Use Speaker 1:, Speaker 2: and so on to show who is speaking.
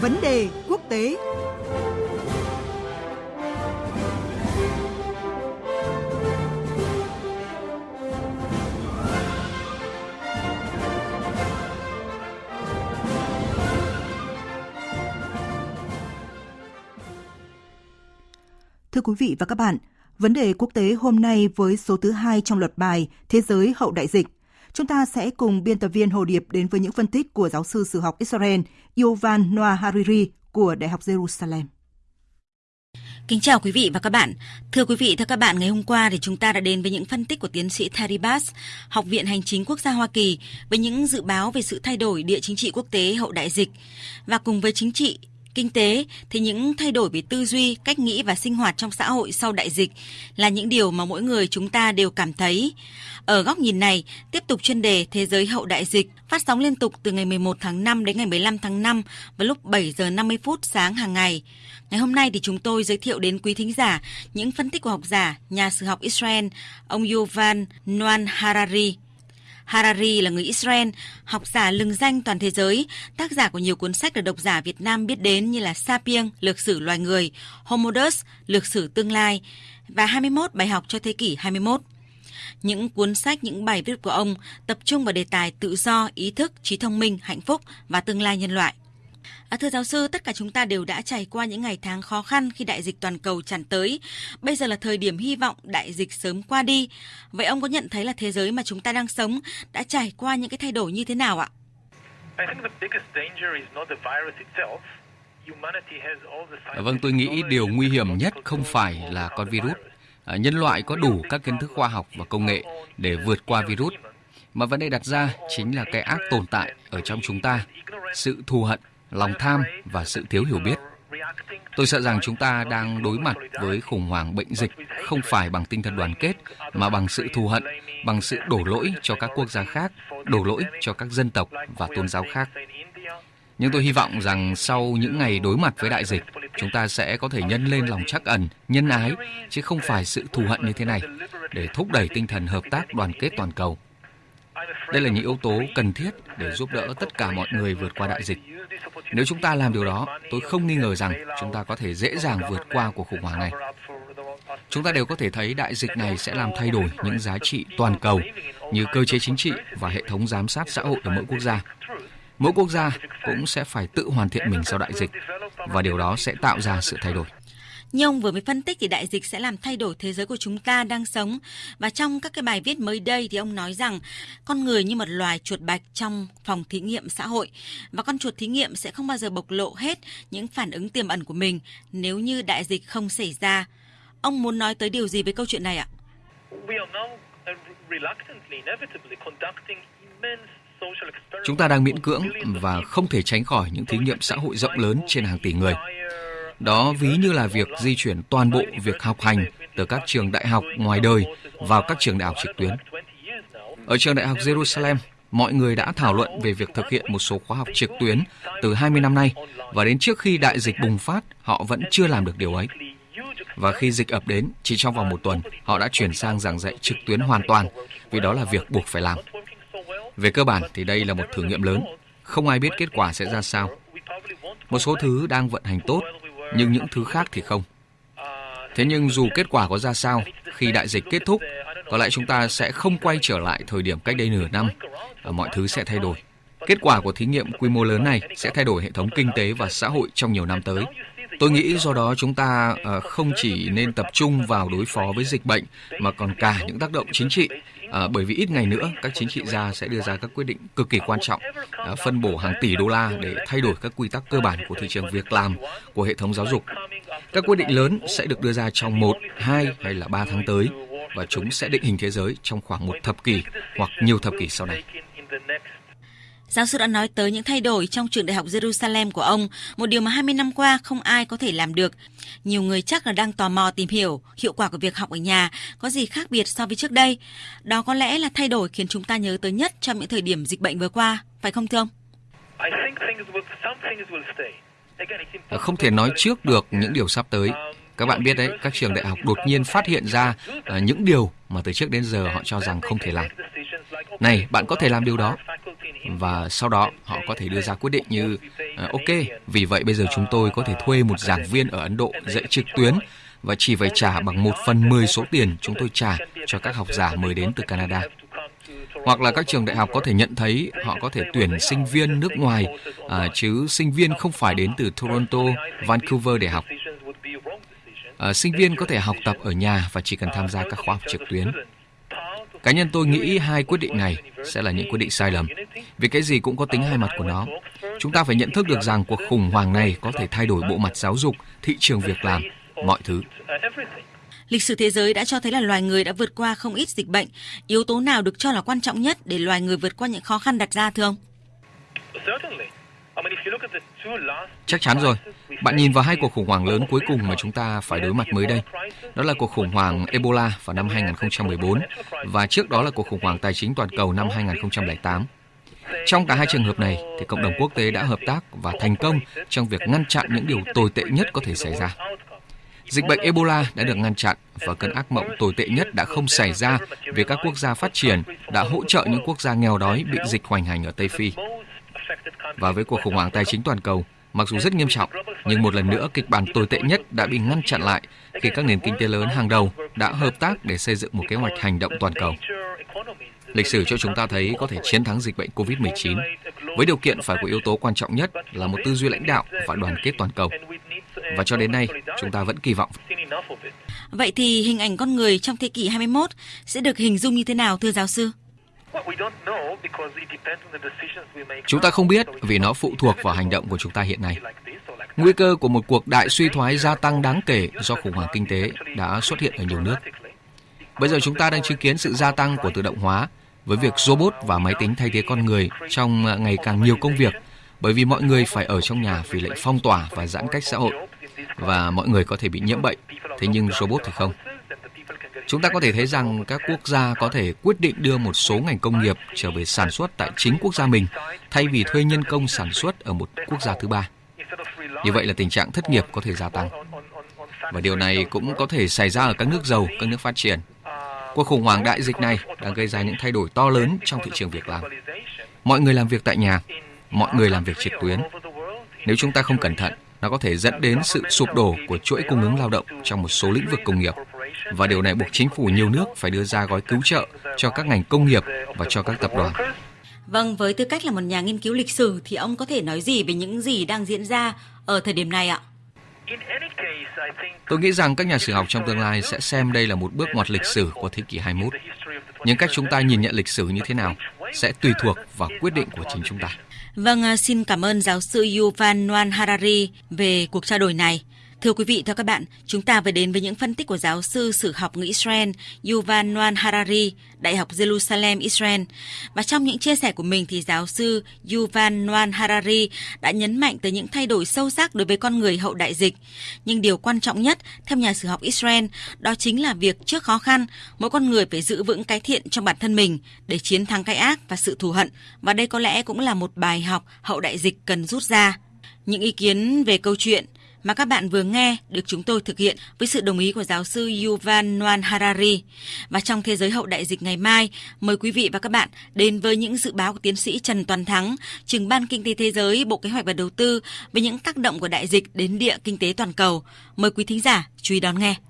Speaker 1: Vấn đề quốc tế Thưa quý vị và các bạn, vấn đề quốc tế hôm nay với số thứ hai trong loạt bài Thế giới hậu đại dịch. Chúng ta sẽ cùng biên tập viên Hồ Điệp đến với những phân tích của giáo sư sử học Israel Yovan Noah Hariri của Đại học Jerusalem.
Speaker 2: Kính chào quý vị và các bạn. Thưa quý vị, thưa các bạn, ngày hôm qua thì chúng ta đã đến với những phân tích của tiến sĩ Terry Bass, Học viện Hành chính Quốc gia Hoa Kỳ với những dự báo về sự thay đổi địa chính trị quốc tế hậu đại dịch. Và cùng với chính trị, kinh tế thì những thay đổi về tư duy, cách nghĩ và sinh hoạt trong xã hội sau đại dịch là những điều mà mỗi người chúng ta đều cảm thấy. Ở góc nhìn này, tiếp tục chuyên đề Thế giới hậu đại dịch phát sóng liên tục từ ngày 11 tháng 5 đến ngày 15 tháng 5 vào lúc 7 giờ 50 phút sáng hàng ngày. Ngày hôm nay thì chúng tôi giới thiệu đến quý thính giả những phân tích của học giả, nhà sử học Israel, ông Yuval Noah Harari. Harari là người Israel, học giả lừng danh toàn thế giới, tác giả của nhiều cuốn sách được độc giả Việt Nam biết đến như là Sapien, Lược sử loài người, Homo Deus, Lược sử tương lai và 21 bài học cho thế kỷ 21. Những cuốn sách, những bài viết của ông tập trung vào đề tài tự do, ý thức, trí thông minh, hạnh phúc và tương lai nhân loại. À, thưa giáo sư, tất cả chúng ta đều đã trải qua những ngày tháng khó khăn khi đại dịch toàn cầu tràn tới. Bây giờ là thời điểm hy vọng đại dịch sớm qua đi. Vậy ông có nhận thấy là thế giới mà chúng ta đang sống đã trải qua những cái thay đổi như thế nào ạ?
Speaker 3: Vâng, tôi nghĩ điều nguy hiểm nhất không phải là con virus. À, nhân loại có đủ các kiến thức khoa học và công nghệ để vượt qua virus. Mà vấn đề đặt ra chính là cái ác tồn tại ở trong chúng ta, sự thù hận lòng tham và sự thiếu hiểu biết. Tôi sợ rằng chúng ta đang đối mặt với khủng hoảng bệnh dịch không phải bằng tinh thần đoàn kết mà bằng sự thù hận, bằng sự đổ lỗi cho các quốc gia khác, đổ lỗi cho các dân tộc và tôn giáo khác. Nhưng tôi hy vọng rằng sau những ngày đối mặt với đại dịch, chúng ta sẽ có thể nhân lên lòng trắc ẩn, nhân ái, chứ không phải sự thù hận như thế này, để thúc đẩy tinh thần hợp tác đoàn kết toàn cầu. Đây là những yếu tố cần thiết để giúp đỡ tất cả mọi người vượt qua đại dịch. Nếu chúng ta làm điều đó, tôi không nghi ngờ rằng chúng ta có thể dễ dàng vượt qua cuộc khủng hoảng này. Chúng ta đều có thể thấy đại dịch này sẽ làm thay đổi những giá trị toàn cầu như cơ chế chính trị và hệ thống giám sát xã hội ở mỗi quốc gia. Mỗi quốc gia cũng sẽ phải tự hoàn thiện mình sau đại dịch và điều đó sẽ tạo ra sự thay đổi.
Speaker 2: Như ông vừa mới phân tích thì đại dịch sẽ làm thay đổi thế giới của chúng ta đang sống. Và trong các cái bài viết mới đây thì ông nói rằng con người như một loài chuột bạch trong phòng thí nghiệm xã hội và con chuột thí nghiệm sẽ không bao giờ bộc lộ hết những phản ứng tiềm ẩn của mình nếu như đại dịch không xảy ra. Ông muốn nói tới điều gì với câu chuyện này ạ?
Speaker 3: Chúng ta đang miễn cưỡng và không thể tránh khỏi những thí nghiệm xã hội rộng lớn trên hàng tỷ người. Đó ví như là việc di chuyển toàn bộ việc học hành từ các trường đại học ngoài đời vào các trường đại học trực tuyến. Ở trường đại học Jerusalem, mọi người đã thảo luận về việc thực hiện một số khóa học trực tuyến từ 20 năm nay và đến trước khi đại dịch bùng phát, họ vẫn chưa làm được điều ấy. Và khi dịch ập đến, chỉ trong vòng một tuần, họ đã chuyển sang giảng dạy trực tuyến hoàn toàn, vì đó là việc buộc phải làm. Về cơ bản thì đây là một thử nghiệm lớn, không ai biết kết quả sẽ ra sao. Một số thứ đang vận hành tốt, nhưng những thứ khác thì không. Thế nhưng dù kết quả có ra sao, khi đại dịch kết thúc, có lẽ chúng ta sẽ không quay trở lại thời điểm cách đây nửa năm, và mọi thứ sẽ thay đổi. Kết quả của thí nghiệm quy mô lớn này sẽ thay đổi hệ thống kinh tế và xã hội trong nhiều năm tới. Tôi nghĩ do đó chúng ta ờ, không chỉ nên tập trung vào đối phó với dịch bệnh mà còn cả những tác động chính trị. À, bởi vì ít ngày nữa các chính trị gia sẽ đưa ra các quyết định cực kỳ quan trọng à, phân bổ hàng tỷ đô la để thay đổi các quy tắc cơ bản của thị trường việc làm của hệ thống giáo dục. Các quyết định lớn sẽ được đưa ra trong một hai hay là ba tháng tới và chúng sẽ định hình thế giới trong khoảng một thập kỷ hoặc nhiều thập kỷ sau này.
Speaker 2: Giáo sư đã nói tới những thay đổi trong trường đại học Jerusalem của ông, một điều mà 20 năm qua không ai có thể làm được. Nhiều người chắc là đang tò mò tìm hiểu hiệu quả của việc học ở nhà có gì khác biệt so với trước đây. Đó có lẽ là thay đổi khiến chúng ta nhớ tới nhất trong những thời điểm dịch bệnh vừa qua, phải không thưa ông?
Speaker 3: Không thể nói trước được những điều sắp tới. Các bạn biết đấy, các trường đại học đột nhiên phát hiện ra uh, những điều mà từ trước đến giờ họ cho rằng không thể làm. Này, bạn có thể làm điều đó và sau đó họ có thể đưa ra quyết định như ờ, ok, vì vậy bây giờ chúng tôi có thể thuê một giảng viên ở Ấn Độ dạy trực tuyến và chỉ phải trả bằng một phần 10 số tiền chúng tôi trả cho các học giả mới đến từ Canada. Hoặc là các trường đại học có thể nhận thấy họ có thể tuyển sinh viên nước ngoài, à, chứ sinh viên không phải đến từ Toronto, Vancouver để học. À, sinh viên có thể học tập ở nhà và chỉ cần tham gia các khóa học trực tuyến. Cá nhân tôi nghĩ hai quyết định này sẽ là những quyết định sai lầm, vì cái gì cũng có tính hai mặt của nó. Chúng ta phải nhận thức được rằng cuộc khủng hoảng này có thể thay đổi bộ mặt giáo dục, thị trường việc làm, mọi thứ.
Speaker 2: Lịch sử thế giới đã cho thấy là loài người đã vượt qua không ít dịch bệnh. Yếu tố nào được cho là quan trọng nhất để loài người vượt qua những khó khăn đặt ra thưa ông?
Speaker 3: Chắc chắn rồi. Bạn nhìn vào hai cuộc khủng hoảng lớn cuối cùng mà chúng ta phải đối mặt mới đây. Đó là cuộc khủng hoảng Ebola vào năm 2014 và trước đó là cuộc khủng hoảng tài chính toàn cầu năm 2008. Trong cả hai trường hợp này thì cộng đồng quốc tế đã hợp tác và thành công trong việc ngăn chặn những điều tồi tệ nhất có thể xảy ra. Dịch bệnh Ebola đã được ngăn chặn và cơn ác mộng tồi tệ nhất đã không xảy ra vì các quốc gia phát triển đã hỗ trợ những quốc gia nghèo đói bị dịch hoành hành ở Tây Phi. Và với cuộc khủng hoảng tài chính toàn cầu, mặc dù rất nghiêm trọng, nhưng một lần nữa kịch bản tồi tệ nhất đã bị ngăn chặn lại khi các nền kinh tế lớn hàng đầu đã hợp tác để xây dựng một kế hoạch hành động toàn cầu. Lịch sử cho chúng ta thấy có thể chiến thắng dịch bệnh COVID-19 với điều kiện phải có yếu tố quan trọng nhất là một tư duy lãnh đạo và đoàn kết toàn cầu. Và cho đến nay, chúng ta vẫn kỳ vọng.
Speaker 2: Vậy thì hình ảnh con người trong thế kỷ 21 sẽ được hình dung như thế nào thưa giáo sư?
Speaker 3: Chúng ta không biết vì nó phụ thuộc vào hành động của chúng ta hiện nay. Nguy cơ của một cuộc đại suy thoái gia tăng đáng kể do khủng hoảng kinh tế đã xuất hiện ở nhiều nước. Bây giờ chúng ta đang chứng kiến sự gia tăng của tự động hóa với việc robot và máy tính thay thế con người trong à, ngày càng nhiều công việc bởi vì mọi người phải ở trong nhà vì lệnh phong tỏa và giãn cách xã hội và mọi người có thể bị nhiễm bệnh, thế nhưng robot thì không. Chúng ta có thể thấy rằng các quốc gia có thể quyết định đưa một số ngành công nghiệp trở về sản xuất tại chính quốc gia mình thay vì thuê nhân công sản xuất ở một quốc gia thứ ba. Như vậy là tình trạng thất nghiệp có thể gia tăng. Và điều này cũng có thể xảy ra ở các nước giàu, các nước phát triển. Cuộc khủng hoảng đại dịch này đang gây ra những thay đổi to lớn trong thị trường việc làm. Mọi người làm việc tại nhà, mọi người làm việc trực tuyến. Nếu chúng ta không cẩn thận, nó có thể dẫn đến sự sụp đổ của chuỗi cung ứng lao động trong một số lĩnh vực công nghiệp. Và điều này buộc chính phủ nhiều nước phải đưa ra gói cứu trợ cho các ngành công nghiệp và cho các tập đoàn.
Speaker 2: Vâng, với tư cách là một nhà nghiên cứu lịch sử thì ông có thể nói gì về những gì đang diễn ra ở thời điểm này ạ?
Speaker 3: Tôi nghĩ rằng các nhà sử học trong tương lai sẽ xem đây là một bước ngoặt lịch sử của thế kỷ 21. Nhưng cách chúng ta nhìn nhận lịch sử như thế nào sẽ tùy thuộc vào quyết định của chính chúng ta.
Speaker 2: Vâng, à, xin cảm ơn giáo sư Yuval Noah Harari về cuộc trao đổi này. Thưa quý vị, thưa các bạn, chúng ta vừa đến với những phân tích của giáo sư sử học người Israel Yuval Noah Harari, Đại học Jerusalem, Israel. Và trong những chia sẻ của mình thì giáo sư Yuval Noah Harari đã nhấn mạnh tới những thay đổi sâu sắc đối với con người hậu đại dịch. Nhưng điều quan trọng nhất, theo nhà sử học Israel, đó chính là việc trước khó khăn, mỗi con người phải giữ vững cái thiện trong bản thân mình để chiến thắng cái ác và sự thù hận. Và đây có lẽ cũng là một bài học hậu đại dịch cần rút ra. Những ý kiến về câu chuyện mà các bạn vừa nghe được chúng tôi thực hiện với sự đồng ý của giáo sư Yuval Noah Harari. Và trong thế giới hậu đại dịch ngày mai, mời quý vị và các bạn đến với những dự báo của tiến sĩ Trần Toàn Thắng, trưởng ban kinh tế thế giới, Bộ Kế hoạch và Đầu tư về những tác động của đại dịch đến địa kinh tế toàn cầu. Mời quý thính giả chú ý đón nghe.